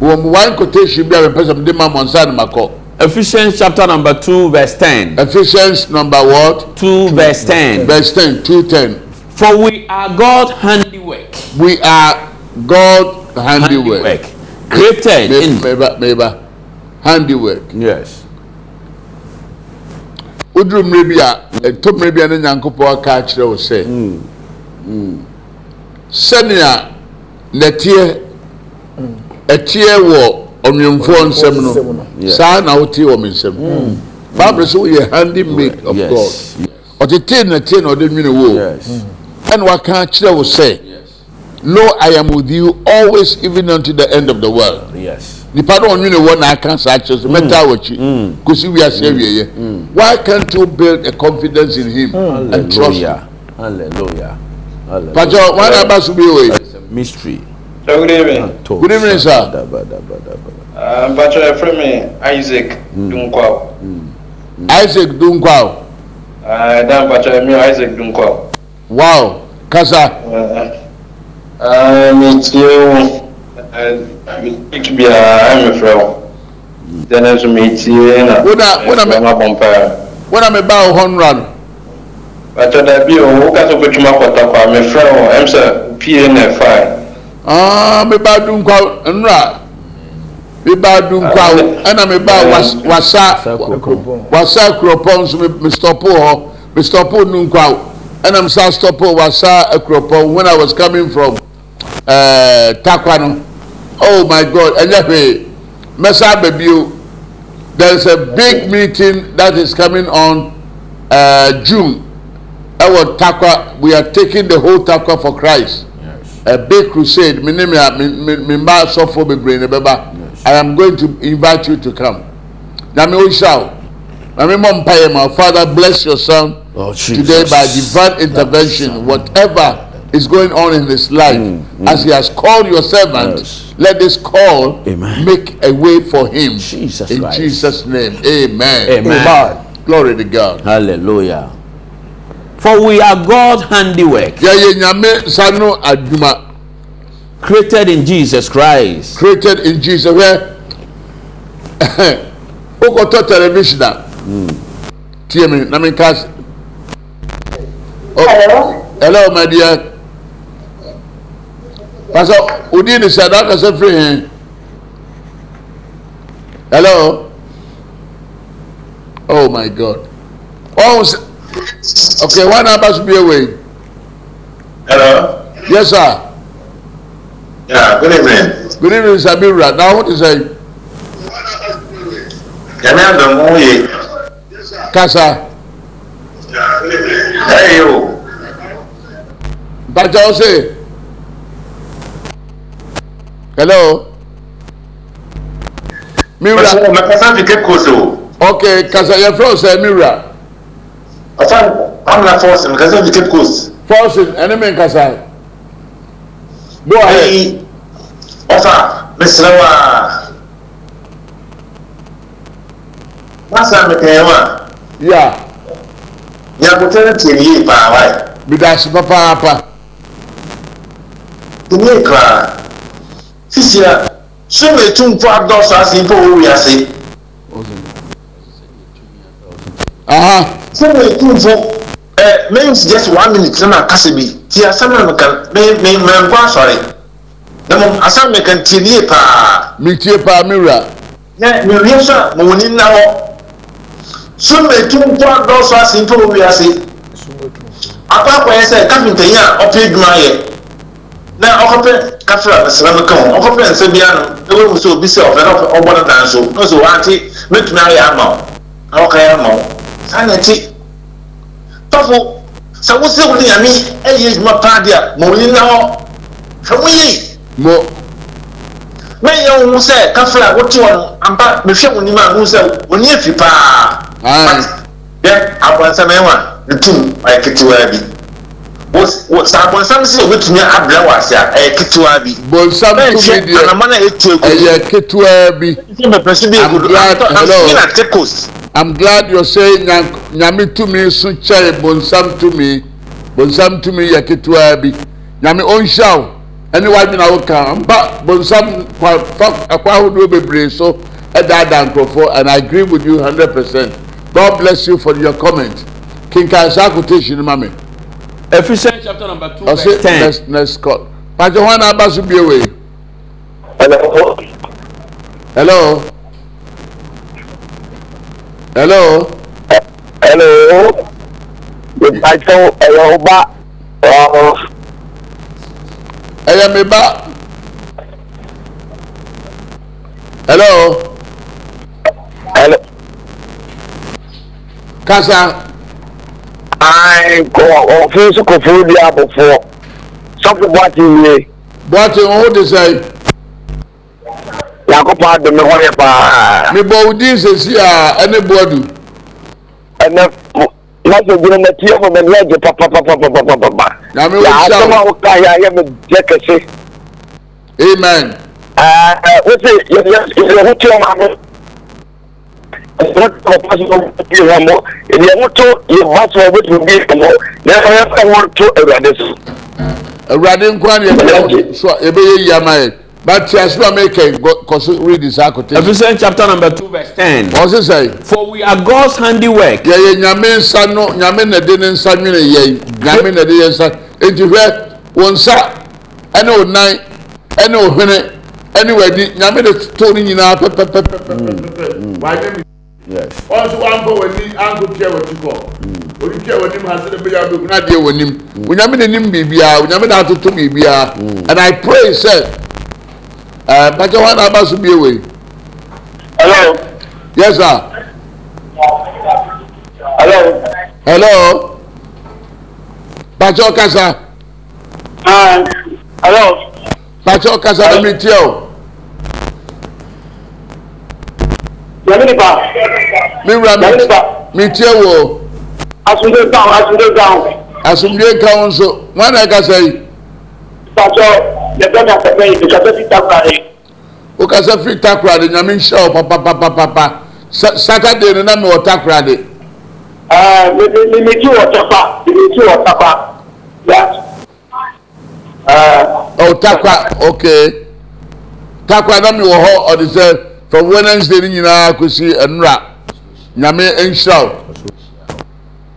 Wɔn mu one quotation bi a bɛ pɛ sɛ mo de ma mo nsa no ma kɔ. Ephesians chapter number 2, verse 10. Ephesians number what? 2, verse 10. Verse 10, 210. For we are God's handiwork. We are God handiwork. Created Me- in. Meba, meba. Handiwork. Yes. woduru mmerɛ bi a ɛtɔ mmerɛ bi a ne nyankopɔn aka akyerɛ wo sɛ sɛnea nɛteɛ ɛteɛ wɔ ɔnwemfoɔ nsɛm no. saa na wote wɔ me nsɛm. Bible sɛ woyɛ handy made of god. Ɔtetee nɛteɛ na ɔde nwene wo Yes. ɛna waka akyerɛ wo sɛ lo i am with you always even unto the end of the world. Yes. nipa no ɔnwene wɔ na aka saa kyerɛ so mɛtaa wɔkyi kɔsi wiase awieɛ why can't you build a confidence in him and trust him? Hallelujah. Pacho, why not pass away? It's a mystery. So good evening. Ah, good evening, sir. Um, Pacho, your friend Isaac mm. Mm. Mm. Isaac Dunkwao. Uh, Dan Pacho, me Isaac Dunkwao. Wow. Kasa. Uh, uh, you. too. to be, uh, I'm a friend. Then I'm to meet a meeting. When I'm a bumper. When I'm about 100 bàtọ dàbí o wọ́n kásán pé tuma kọ̀tà kọ́ àmì fẹ́ o ẹ̀ ń sẹ́ pnf. meba dunkwa nnura meba dunkwa ɛna meba wasa wasa kuropɔn nso mistɔpo hɔ mistɔpo nunkwa ɛna misa stɔpo wasa kuropɔn when i was coming from eh, uh, takwa no oh my god ɛnyɛ hwee mɛsa baabi o. There is a big meeting that is coming on uh, june. Ɛwɔ Tarkwa we are taking the whole Tarkwa for christ. A big crusade. Bebree i am going to invite you to come. Nyame o nhyira o nyame mɔ mpa yɛ ma. Father bless your son Oh, today by divine intervention. Whatever is going on in his life mm, mm. as he has called your servant Yes. let this call Amen. make a way for him. Jesus in Christ. jesus name. Amen. Amen. Amen. glory to god. Hallelujah. For we are God's handiwork. Yẹ̀yẹ̀ nyàmé sanu àdùmá. Created in Jesus Christ. Created in Jesus wẹ́ ó kò tọ́ tẹlifíṣìn à. Hmm. Tiẹ̀ mi na mi ká. Oh, hello. Hello my dear. Pasa odi ni sada kasa firi hɛn. Hello. Oh my God. Oh. Okay, one about should be away. Hello? Yes, sir. Yeah, good evening. Good evening, Sabira. Now, what is it? Can I have the money? Yes, sir. Kasa. Yeah, good evening. Hey, you. Bàjẹ́ ọ̀sẹ̀. Hello. Mira. Mẹ̀kọ́sá fi kékeré o. Okay, Kasa yẹ fẹ́ ọ̀sẹ̀ Mira asan amna forcing nkasa viket coast. forcing ẹni mi nkasa yi. go ahead. ayi ọfà mesere wa masa mekẹyẹ wa. ya. nyakutere tiẹ yie paa wa yi. bidasi papaapa. tiẹ kura sisi a sọmi etumfo adọsọ ase mpọ owi ase. aha. Uh -huh sɛdeɛ ɛtumfo mɛyɛ just one minute na kasa bi. Ti asɛm na meka mɛnkɔ asɔre. Na mom asɛm meka ntie nie paa. Metie paa me wura. Na mewie so a mawɔni nna hɔ. Som ɛtumfo adɔɔso ase mpa wɔ wiase. Akɔ akɔyɛ sɛ kapintanyi a ɔpɛ adwuma yɛ. Na ɔkɔpɛ kafra mesrɛm ka ho. Ɔkɔpɛ nsa bia no na wɔhu sɛ obi sɛ ɔfɛ na ɔbɔ no dan so. Na sɛ wɔante mɛtumi ayɛ ama wo. Na wɔkayɛ ama wo saa na ɛti tɔfo sɛ wo sɛ wo ne nyame ɛyɛ adwuma paa de a ma wo ni na hɔ hwɛ mo yie mo mɛnyɛ wo ho sɛ kafra a wote hɔ no ampa mehwɛ wo nim a ho sɛ wo ni afi paa yɛ abɔnsɛm ɛwa ne tum ɔyɛ ketewaa bi. Wo- wo- sɛ abɔnsɛm sɛ obɛtumi abrɛ wɔ ase a ɛyɛ ketewaa bi. Bonsam tumi deɛ ɛyɛ ketewa bi sɛ mɛpɛ so bi agu do Tekos. I'm glad you're saying nyame tumi so kyɛe bonsam tumi. Bonsam tumi yɛ ketewa bi. Nyame ɔnhyia wo. Ɛne wadwena wo ka mpa bonsam kwa fa akwa ahodoɔ bebree so ɛdaadaa nkurɔfoɔ and i agree with you hundred percent. God bless you for your comment. Kinkan saa quotation ma me Ephesians chapter number 2, ɔse verse 10. next next call. Pàṣẹ wọn náà bá so bie wei. Hello. hello hello. hello. ìbátan ẹ̀yọ̀ ọba. ẹ̀yọ̀ mi bá. hello. hello. kasa. àìkò ọ̀fun sọ̀kòfó di àbọ̀fọ̀ sọ́kùnbọ̀ àti ìyẹn. bọ́ọ̀tì ń hó de sẹ́yìn yakɔpɔ adome hɔ yɛ paa. mebɔ wo din sesi a ɛne boadu. ɛnɛ lajɛ gyina na tie fɔ mɛ lajɛ papapapapapapa. nyame wo sa o yɛ ayɛ mɛ kɛse. amen. ɛɛ wosi yɛ ba sɔrɔ o awurade so. ni yɛ bɛ yɛ. But yes, no make because read this quotation. Ephesians chapter number two, verse ten. What's he say? For we are God's handiwork. Yeah, yeah. Nyame nsa no, nyame na ne nsa nwene yɛ, nyame na de nsa. Enti hwɛ, wɔn nsa ɛne wɔn nan ɛne wɔn hwene ɛne wɔn adi, nyame de to ne nyinaa pɛpɛpɛpɛpɛpɛ. Mm, mm, mm. W'adé mi. Yes. Ɔnso wɔn ni anko tia wɔn ti kɔ. Oni tia wɔn nim ha sɛ ebi ya bi kuna adeɛ wɔn nim. Onyame nim biribiara, onyame na atoto biribiara. And I pray say. Uh, Pacho, what about to be away? Hello. Yes, sir. Hello. Hello. Pacho Kasa. Uh, hello. Pacho Kasa, let me tell you. mi wura mi tie wo. asunde kan asunde kan. asunde kan nso wọn na kasa yi. pàṣẹ yɛbɛ na sɛ mɛyi bikasɛ fi takura de. o kasɛ fi takura de nyame nhyɛ wɔ papapapapa saturday ni na mi wɔ takura de. ɛɛ mi mi mi ti wɔ tapa mi mi ti tapa ya. Oh, ɔ takura okay takura na mi wɔ hɔ ɔde sɛ from wednesday ni nyinaa kosi nnura nyame nhyɛ wɔ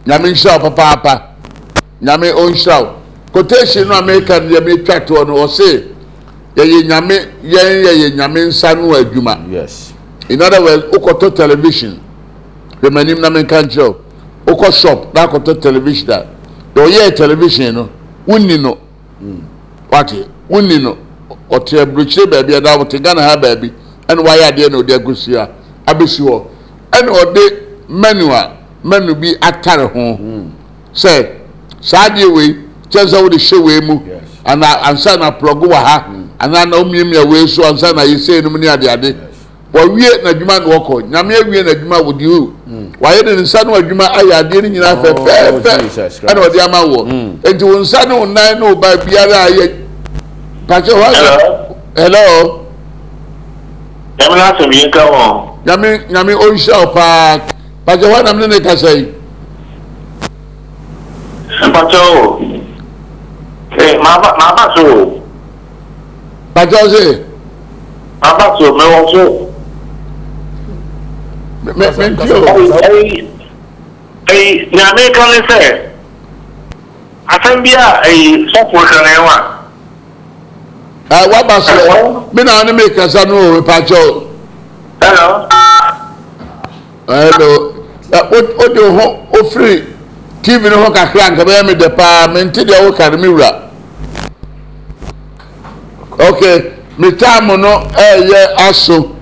nyame nhyɛ wɔ papaapa nyame ɔnhyɛ wɔ. Quotation no a meka no deɛ metwa toɔ no ɔse yɛyɛ nyame yɛn yɛyɛ nyame nsa no adwuma. yes. In other words, wokɔtɔ television. Hwɛ m'anim na menka nkyerɛ wo. Wokɔ shop na akɔtɔ television a, deɛ ɔyɛɛ television no, wonni no. wate wonni no ɔte aburokyire baabi ɛda ɔte ghana ha baabi ɛna wayɛ adeɛ na ɔde agusi a abɛsi hɔ ɛna ɔde menu a menu bi atare ho sɛ saa adeɛ wei kyɛn sɛ wode hyɛ wei mu. Ana ansa na plɔgo wɔ ha anaa na omiamia wei so ansa na yɛsɛ enum ne adeade. Wɔwie n'adwuma na wɔkɔ. Nyame awie n'adwuma wɔ di o wayɛ de ne nsa no adwuma ayɛ adeɛ no nyinaa Oh, fɛfɛɛfɛ Christ. ɛna ɔde ama wɔ. Nti wɔn nsa ne wɔn nan ne wɔn ba biara ayɛ. Pàṣẹ wá Hello? náà sọ̀rọ̀ yín ká wọn. nyame nyame ɔnhyia wo paa. Pàṣẹ wá nam ne ne kasa yi? Mpàṣọ o màá bá so. bàjẹ́ ọ̀sẹ̀. màá bá so mẹ́wọ́ so. mẹ́ntì o. ẹyìn nyàmé kan ní sẹ́ asẹ́m bí a ẹyìn sọ́kùnrin kan ẹ̀ wà. ẹ wá bá so mí náà ni mi kẹsàn-án ní òwe pàjọ́ hello. hello. ó di ohun ó firi tv ne ho kakra nka bɛyɛ mi dɛ paa. Ti deɛ o ka ne mi wura. Okay me time no ɛyɛ aso.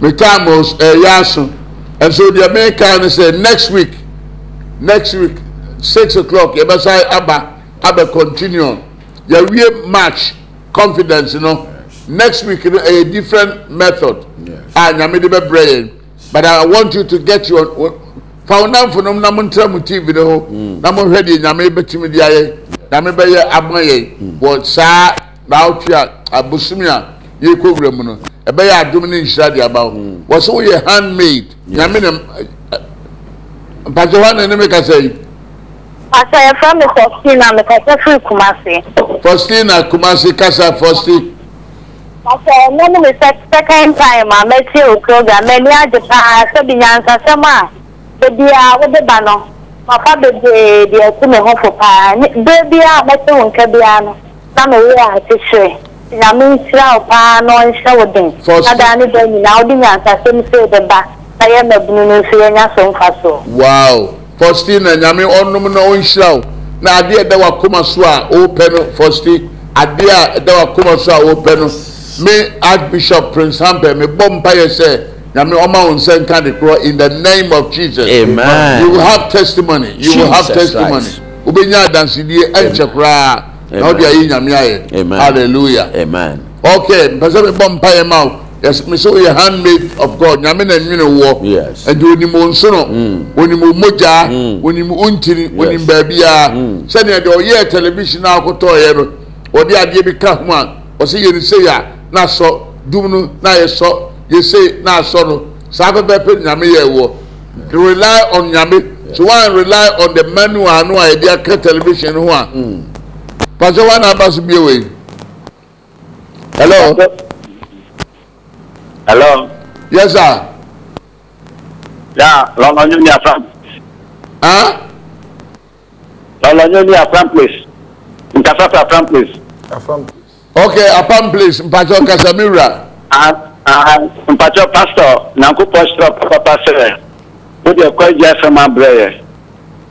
Me time ɛyɛ aso. And so deɛ meka no sɛ next week next week six o'clock yɛbɛsa aba abɛ continue yɛwie march confidence no. Next week no ɛyɛ different method. A nyame de bɛbrɛ yɛn. But i want you to get your fa wo namfo nom na montera mo tv no ho na mohwɛ deɛ nyame bɛtumi de ayɛ. Nyame bɛyɛ ama yɛn wɔ saa naawotwe a abosom a yɛkɔ wura mu no ɛbɛyɛ adom ne nhyira de aba wo. Wɔ sɛ woyɛ handmade nyame ne mpakyɛ hɔ ana ne mekasa yi? Pastor, yɛfrɛ me Faustina, mekasa firi Kumasi. faustina kumase kasa fausti. Pastor, ɛno no me sec- second time a mɛtie wo program, m'ani agye paa sɛbi nyansasɛm a beebiara wode ba no, papa bebree deɛ ɛtu me ho fo paa. Bere biara a mɛte wo nka biara no, na mewɔ akyehye. Nyame nhyira wo paa na ɔnhyɛ wo den. Faustina- Na daa ne da nyinaa wode nyansasɛm sɛ wode ba, na yɛ mabunu no nso yɛnya so mfa so. wow. Faustina nyame ɔnom na ɔnhyira wo na adeɛ ɛda wakoma so a wopɛ no fausti adeɛ a ɛda wakoma so a wopɛ no me archbishop prince hampɛ mebɔ mpayɛ sɛ Nyame ọma wọn nsa nka de korɔ in the name of Jesus. Amen. You will have testimony. You Jesus will have testimony. Obìnrin adansidie ẹnkyẹ koraa na ọ. Amen. Hallelujah. Amen. Okay, mpẹsẹ mi bọ mpa yẹn ma o. Yes, mi sọ yẹ handmaid of God. Nyame na nwene wọ. Yes. Ẹdi onim onsono. Mm. Onim omogya. Mm. Onim ontiri. Onim baabi mm. a. Sani ẹdi ọyẹ tẹlifishin akotọ yẹ no. television adeɛ bi ka ho a. Ɔsi yɛ nisɛ yɛ a. Na asɔ dum no na yɛ sɔ yɛsei na asɔ no saa pɛpɛpɛ nyame yɛ wɔ rely on nyame so one rely on the manual no a yɛde aka television ho a pasɛ one aba so bie wei hello? Hello? Yes sir. Ya lọlọnyọ ní afram. Huh? lọlọnyọ ní afram place. Nkasa fún afram place. Okay apam place. Mpatsɔ kasamira Ah, mpatsɔ pastor nyankopɔ srɔ papa sɛ o de kɔ gye asɛm abrɛ yɛ.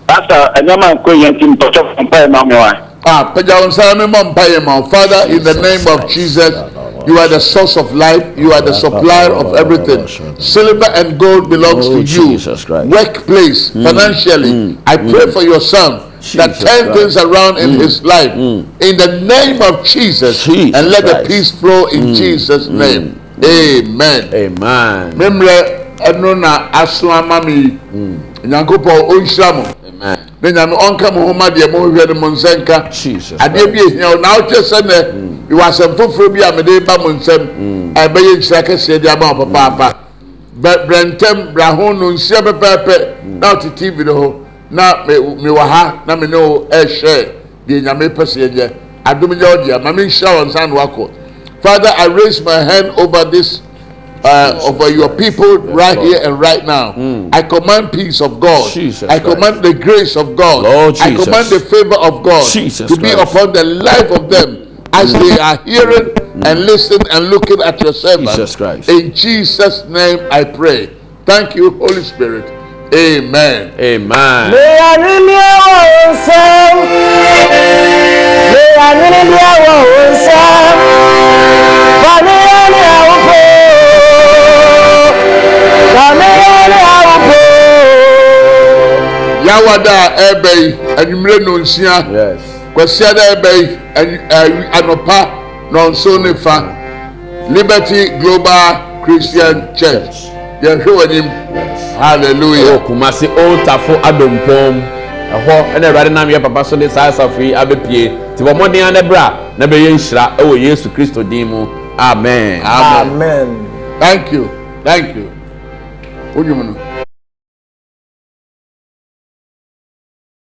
Pastor ɛnyɛma nkɔ yɛn ti mpatsɔ mpa yɛ ma mo wa. ah pagya wɔn nsa mi mɔ mpa yɛ father in the name of jesus you are the source of life you are the supplier of everything. Silver and gold belongs Oh, to you. Jesus Christ. workplace mm, financially. Mm, i mm. pray for your son that Jesus turn things around in his life. in the name of jesus Jesus and let the peace flow in jesus name amen. Amen. memmerɛ ɛno na aso ama me yi nyankopɔn ɔnhyira mo. Na nyame ɔnka mo ho ma deɛ mohwehwɛ no mo nsa nka Jesus adeɛ bi ehia wo. Na wotwe sɛ nɛ yɛwɔ asɛm foforɔ bi a mede ba mo nsɛm a ɛbɛyɛ nhyira kɛseɛ de ama wo papaapa. Brɛ ntɛm bra ho no nsia pɛpɛɛpɛ. Na wote tv no ho. Na me- mewɔ ha na me ne wo ɛɛhyɛ deɛ nyame pɛ sɛ yɛnyɛ. Adom nyɛ wo deɛ ma menhyira wɔ nsa wakɔ father i raise my hand over this uh, over your people right here and right now. I command peace of God. Jesus I Christ. command the grace of God. Lord I command the favor of God Jesus to be Christ. upon the life of them as they are hearing and listening and looking at your servant. Jesus Christ. In Jesus' name I pray. Thank you, Holy Spirit. Amen. Amen. Fanire ni awo nsa, fanire ni awo po, fanire ni awo po. Yawada ẹbẹ yi, enyimire nonsia, kwasia da ẹbẹ yi, anọpa nọnso nifa, Liberty Global Christian Church, yẹn hwẹ wọnyim, hallelujah. Okumasi Oltafo Adompom ɛhɔ ɛna awurade nam yɛ papa so de saa asafo yi abɛpie. Nti bɔ mmɔden a ne berɛ a na bɛyɛ nhyira ɛwɔ yesu kristo din mu. Amen. Amen. Amen. thank you. Thank you. Wodwum no